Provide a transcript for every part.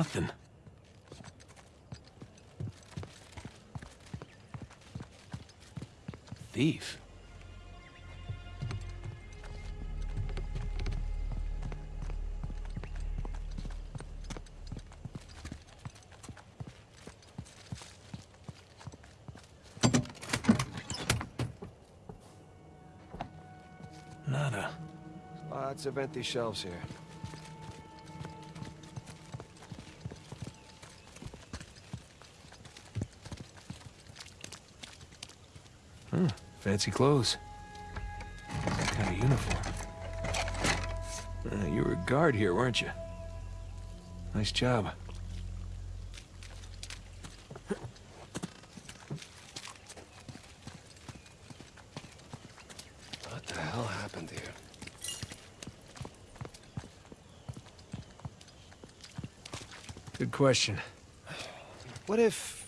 Nothing. Thief. Nada. Lots of empty shelves here. Huh. Fancy clothes. Some kind of uniform. Uh, you were a guard here, weren't you? Nice job. What the hell happened here? Good question. What if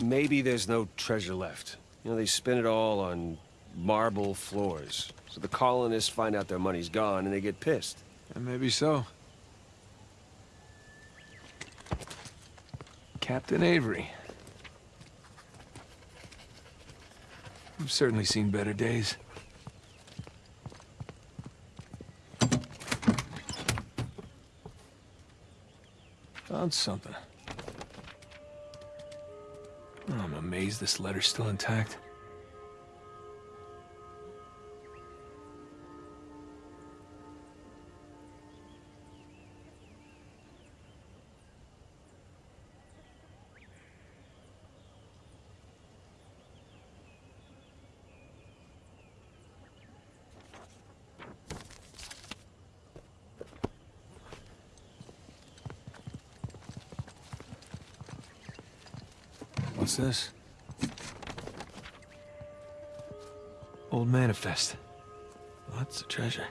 maybe there's no treasure left? You know, they spend it all on marble floors. So the colonists find out their money's gone and they get pissed. And maybe so. Captain Avery. I've certainly seen better days. Found something. Amazed this letter's still intact. What's this? Old manifest. Lots of treasure.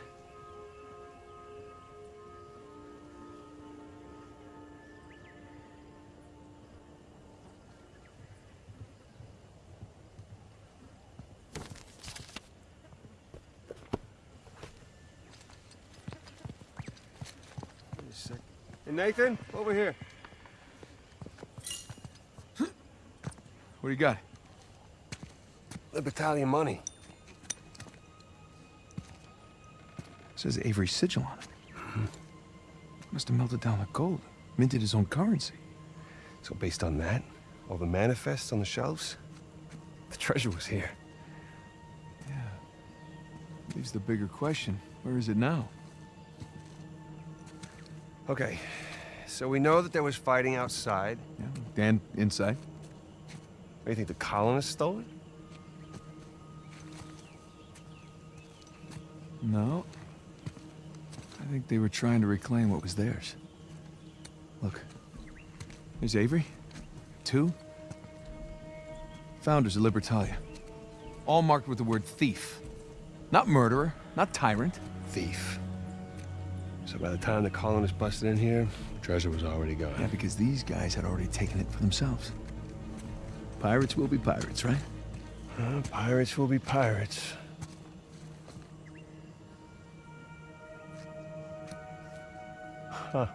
Wait a sec. Hey, Nathan, over here. What do you got? The battalion money. Says Avery sigil on it. Must have melted down like gold. Minted his own currency. So based on that, all the manifests on the shelves, the treasure was here. Yeah. Leaves the bigger question. Where is it now? Okay, so we know that there was fighting outside. Yeah. Dan inside. What, you think the colonists stole it? No. Think they were trying to reclaim what was theirs. Look. There's Avery. Tew. Founders of Libertalia. All marked with the word thief. Not murderer, not tyrant. Thief. So by the time the colonists busted in here, treasure was already gone. Yeah, because these guys had already taken it for themselves. Pirates will be pirates, right? Uh, pirates will be pirates. Huh.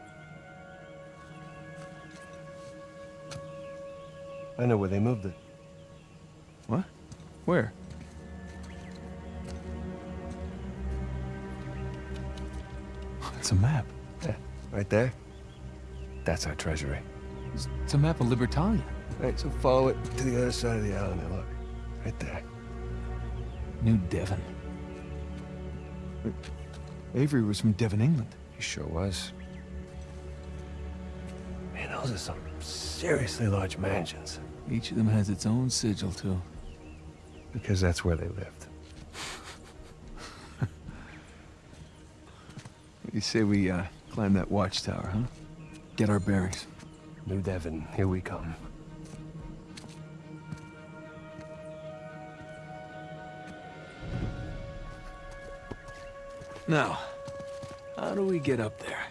I know where they moved it. What? Where? It's a map. Yeah, right there. That's our treasury. It's, it's a map of Libertalia. Right, so follow it to the other side of the island there, look. Right there. New Devon. But Avery was from Devon, England. He sure was. Man, those are some seriously large mansions. Each of them has its own sigil, too. Because that's where they lived. You say we, uh, climb that watchtower, huh? Get our bearings. New Devon, here we come. Now, how do we get up there?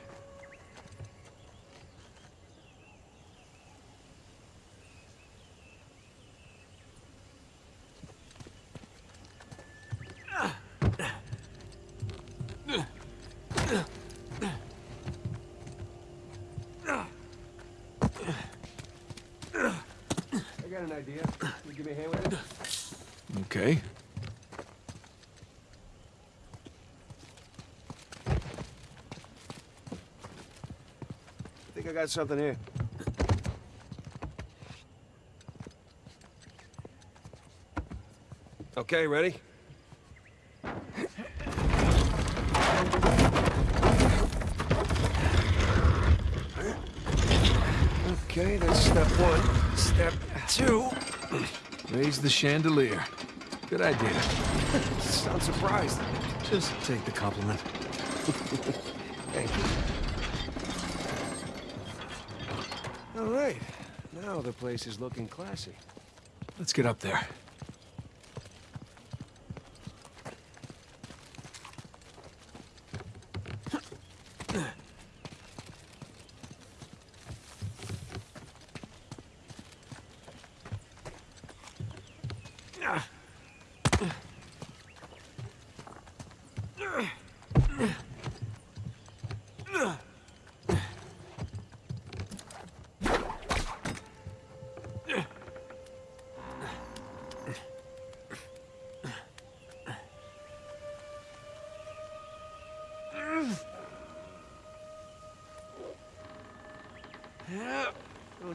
idea. You give me a hand with it? Okay. Something here. Okay, ready? Okay, that's step one. Step two. Raise the chandelier. Good idea. Sound surprised. Just take the compliment. Thank you. All right. Now the place is looking classy. Let's get up there.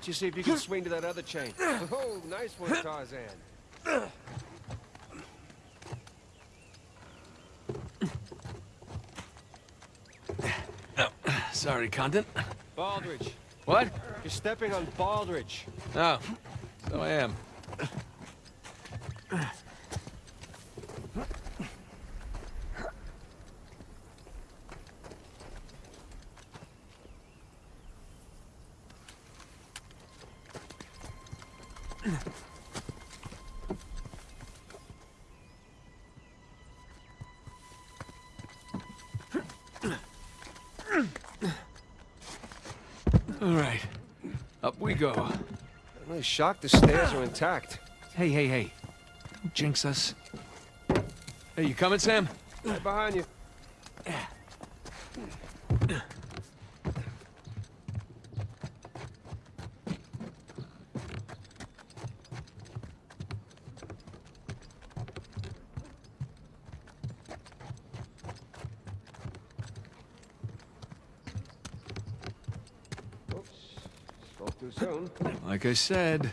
Don't you see if you can swing to that other chain? Oh, nice one, Tarzan. Oh, Sorry, Condent. Baldridge. What? You're stepping on Baldridge. Oh, so I am. All right, up we go. I'm really shocked the stairs are intact. Hey, hey, hey. Don't jinx us. Hey, you coming, Sam? Right behind you. Like I said.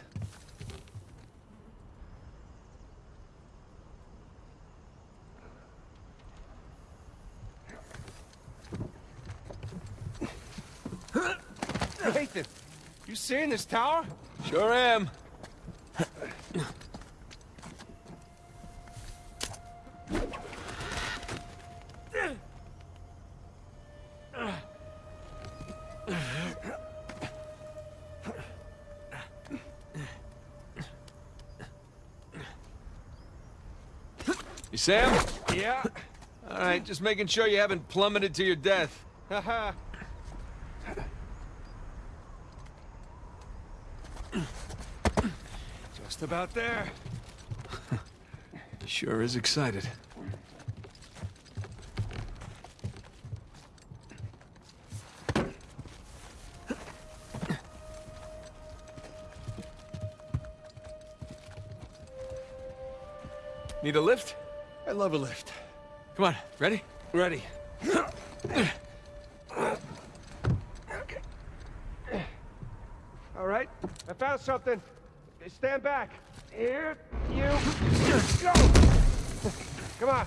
Nathan, you seeing this tower? Sure am. Sam? Yeah. All right, just making sure you haven't plummeted to your death. Haha. Just about there. Sure is excited. Need a lift? I love a lift. Come on, ready? Ready. All right, I found something. Stand back. Here you go. Come on.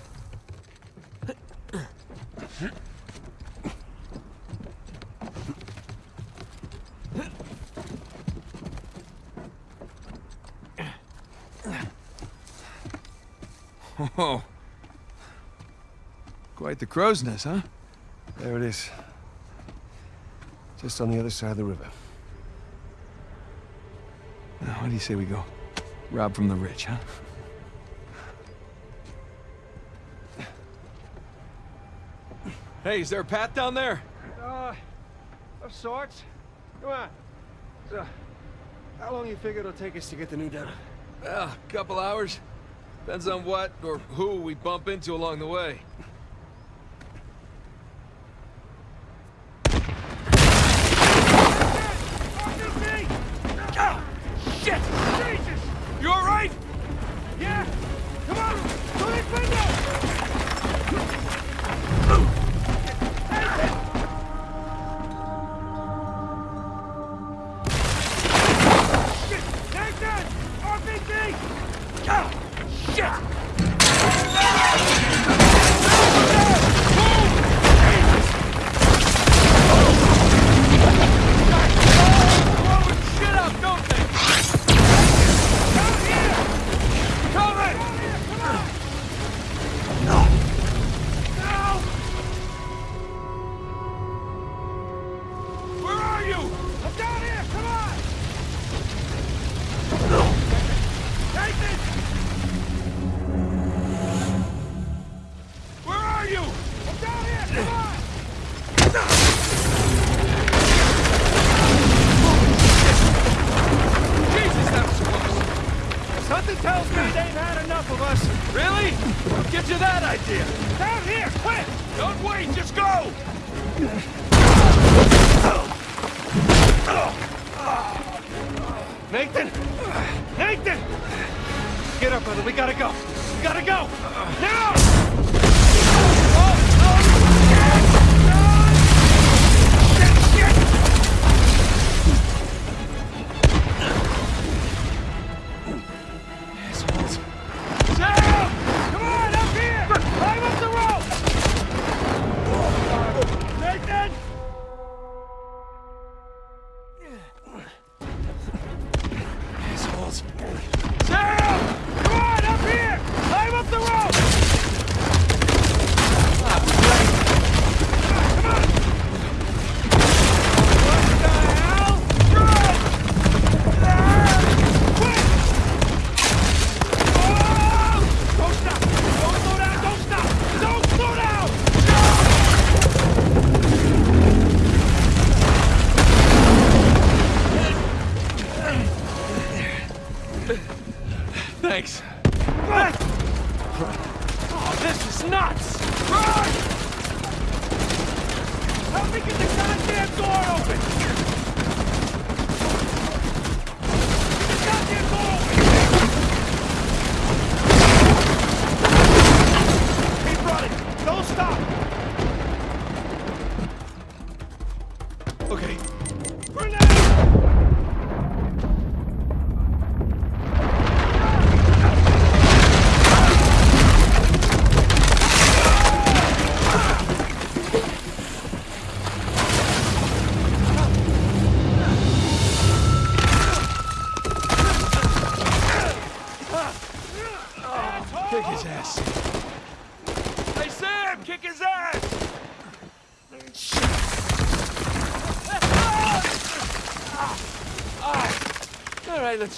Oh. Quite the crow's nest, huh? There it is. Just on the other side of the river. Now, what do you say we go? Rob from the rich, huh? Hey, is there a path down there? Uh, of sorts. Come on. So, how long you figure it'll take us to get the New Devon? Well, a couple hours. Depends on what or who we bump into along the way.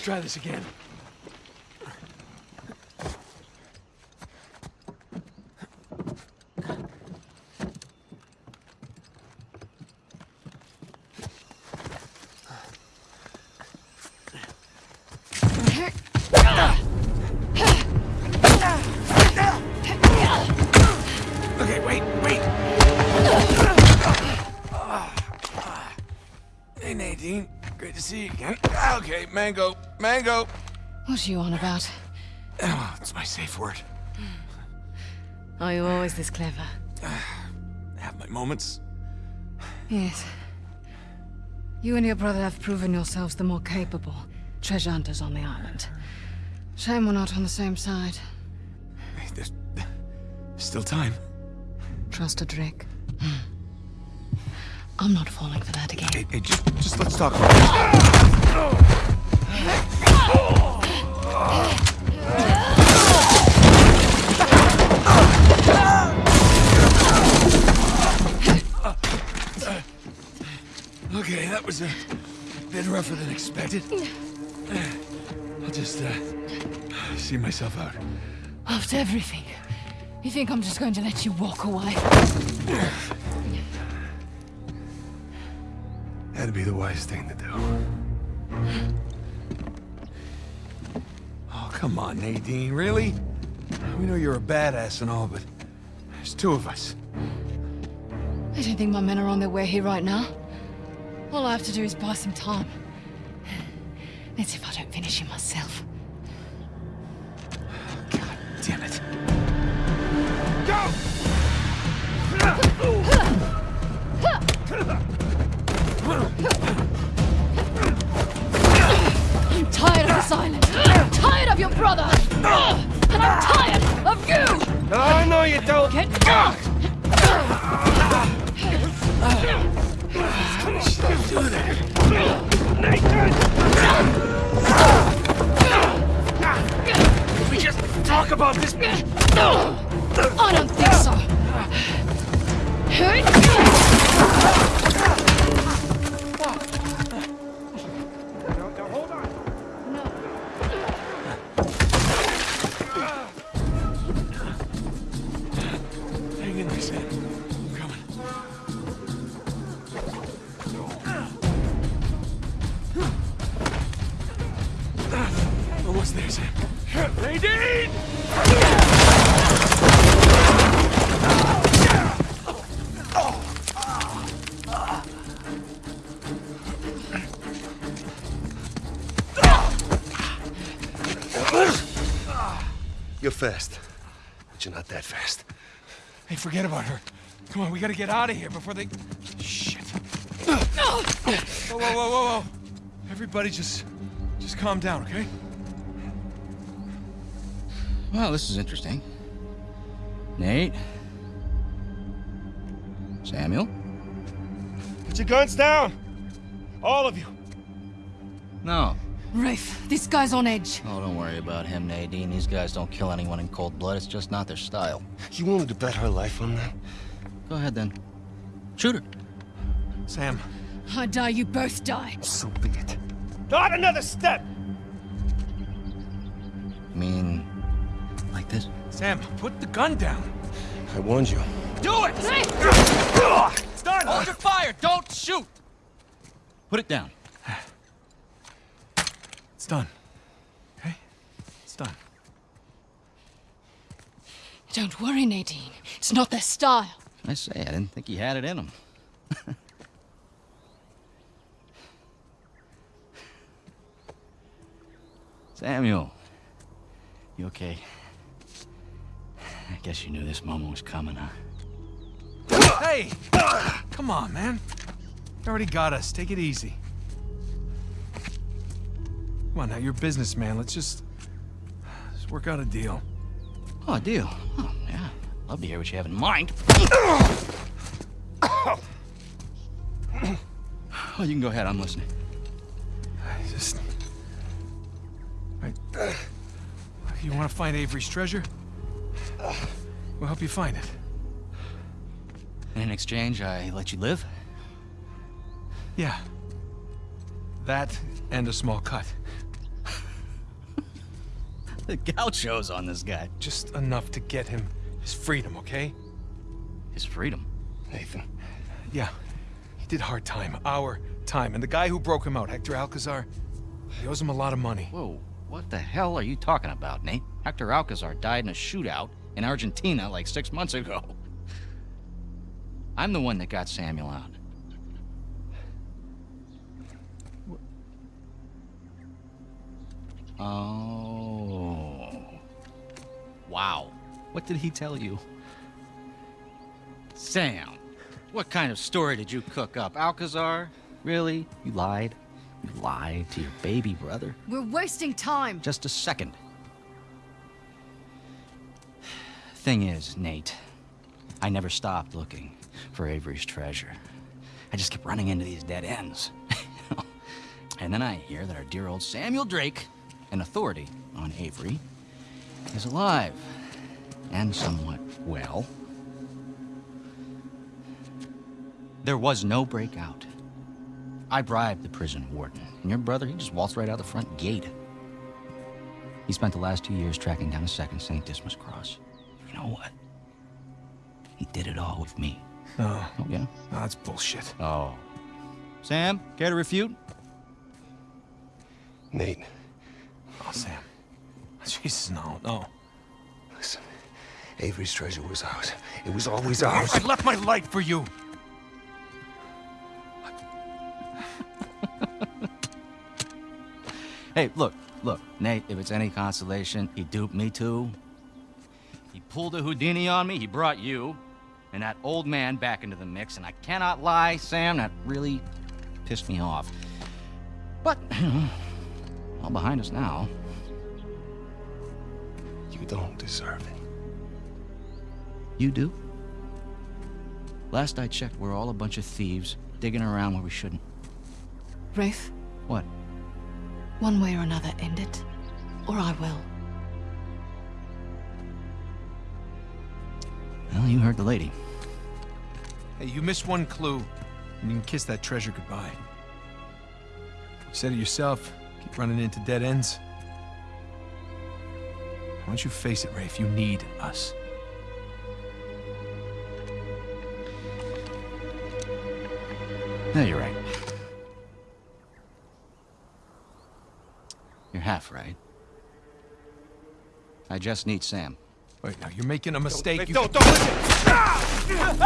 Let's try this again. Okay, wait, wait. Ah, ah. Hey, Nadine. Great to see you again. Ah, okay, mango, mango. What are you on about? Oh, it's my safe word. Are you always this clever? I Have my moments. Yes. You and your brother have proven yourselves the more capable treasure hunters on the island. Shame we're not on the same side. Hey, there's, still time. Trust a Drake. Hmm. I'm not falling for that again. Hey, hey, just, just let's talk. Okay, that was a bit rougher than expected. I'll just, uh, see myself out. After everything, you think I'm just going to let you walk away? That'd be the wise thing to do. Come on, Nadine, really? We know you're a badass and all, but there's two of us. I don't think my men are on their way here right now. All I have to do is buy some time. Let's see if I don't finish him myself. God damn it. Go! I'm tired of this island. Of your brother. And I'm tired of you. No, no, you don't. Get! Can we just talk about this? I don't think so. You're fast, but you're not that fast. Hey, forget about her. Come on, we gotta get out of here before they... Shit. Whoa, whoa, whoa, whoa, whoa. Everybody just... just calm down, okay? Well, this is interesting. Nate? Samuel? Put your guns down! All of you! No. Rafe, this guy's on edge. Oh, don't worry about him, Nadine. These guys don't kill anyone in cold blood. It's just not their style. You wanted to bet her life on that? Go ahead, then. Shoot her. Sam, I die, you both die. So be it. Not another step! I mean, like this? Sam, put the gun down. I warned you. Do it! It's done! Hold your fire! Don't shoot! Put it down. It's done. Okay? It's done. Don't worry, Nadine. It's not their style. I say, I didn't think he had it in him. Samuel. You okay? I guess you knew this moment was coming, huh? Hey! Come on, man. You already got us. Take it easy. Come on now, you're a businessman. Let's just... Let's work out a deal. Oh, a deal. Oh, yeah. Love to hear what you have in mind. Oh, you can go ahead. I'm listening. I just... You want to find Avery's treasure? We'll help you find it. And In exchange, I let you live? Yeah. That and a small cut. The gauchos on this guy. Just enough to get him his freedom, okay? His freedom. Nathan. Yeah. He did hard time. Our time. And the guy who broke him out, Hector Alcazar, he owes him a lot of money. Whoa, what the hell are you talking about, Nate? Hector Alcazar died in a shootout in Argentina like six months ago. I'm the one that got Samuel out. Oh. Wow. What did he tell you? Sam, what kind of story did you cook up? Alcazar? Really? You lied? You lied to your baby brother? We're wasting time. Just a second. Thing is, Nate, I never stopped looking for Avery's treasure. I just kept running into these dead ends. and then I hear that our dear old Samuel Drake, an authority on Avery, is alive and somewhat well. There was no breakout. I bribed the prison warden, and your brother, he just waltzed right out the front gate. He spent the last two years tracking down a second St. Dismas cross. You know what? He did it all with me. No, Oh, yeah? no, that's bullshit. Oh. Sam, care to refute? Nate, Oh, Sam. Jesus, no, no. listen. Avery's treasure was ours. It was always ours. I left my life for you. Hey, look, look, Nate, if it's any consolation, he duped me too. He pulled a Houdini on me, he brought you and that old man back into the mix, and I cannot lie, Sam, that really pissed me off. But, all behind us now. You don't deserve it. You do? Last I checked, we're all a bunch of thieves, digging around where we shouldn't. Rafe, What? one way or another, end it. Or I will. Well, you heard the lady. Hey, you missed one clue, and you can kiss that treasure goodbye. You said it yourself. Keep running into dead ends. Why don't you face it, Rafe? You need us. No, you're right. You're half right. I just need Sam. Wait, now you're making a mistake. Wait, You- don't, don't listen!